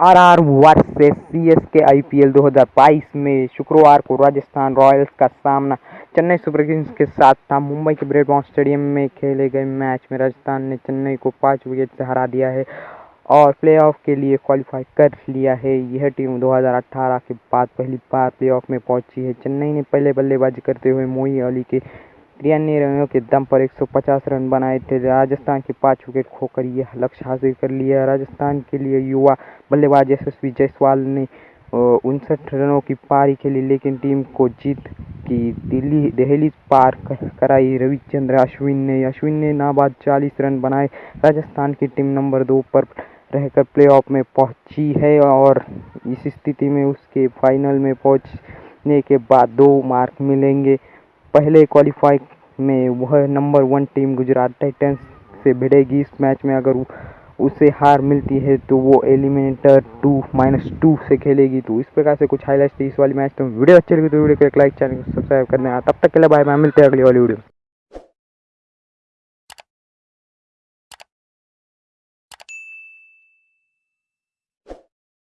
RR versus CSK IPL 2022 में शुक्रवार को राजस्थान रॉयल्स का सामना चेन्नई सुपर किंग्स के साथ था। मुंबई के ब्रेडबॉन स्टेडियम में खेले गए मैच में राजस्थान ने चेन्नई को पाँच विकेट से हरा दिया है और प्लेऑफ के लिए क्वालिफाई कर लिया है। यह टीम 2018 के बाद पहली बार प्लेऑफ में पहुँची है। चेन्नई ने पहले बल्लेबाजी करते हुए मोई अली के तिरानवे रनों के दम पर 150 रन बनाए थे। राजस्थान के पाँच विकेट खोकर यह लक्ष्य हासिल कर लिया। राजस्थान के लिए युवा बल्लेबाज यशस्वी जायसवाल ने उनसठ रनों की पारी खेली, लेकिन टीम को जीत की दिल्ली दहली पार कराई रविचंद्र अश्विन ने। अश्विन ने नाबाद 40 रन बनाए। राजस्थान की टीम नंबर दो पर रहकर प्लेऑफ में पहुँची है और इस स्थिति में उसके फाइनल में पहुँचने के बाद दो मार्क मिलेंगे। पहले क्वालिफाई में वह number one team Gujarat Titans से भिड़ेगी। इस मैच में अगर उसे हार मिलती है तो वो एलिमिनेटर टू माइनस टू से खेलेगी। तो इस प्रकार से कुछ हाईलाइट्स थी इस वाली मैच तो वीडियो अच्छी लगी तो वीडियो को एक लाइक चैनल को सब्सक्राइब करने। तब तक के लिए बाय बाय मिलते हैं अगली वाली वीडियो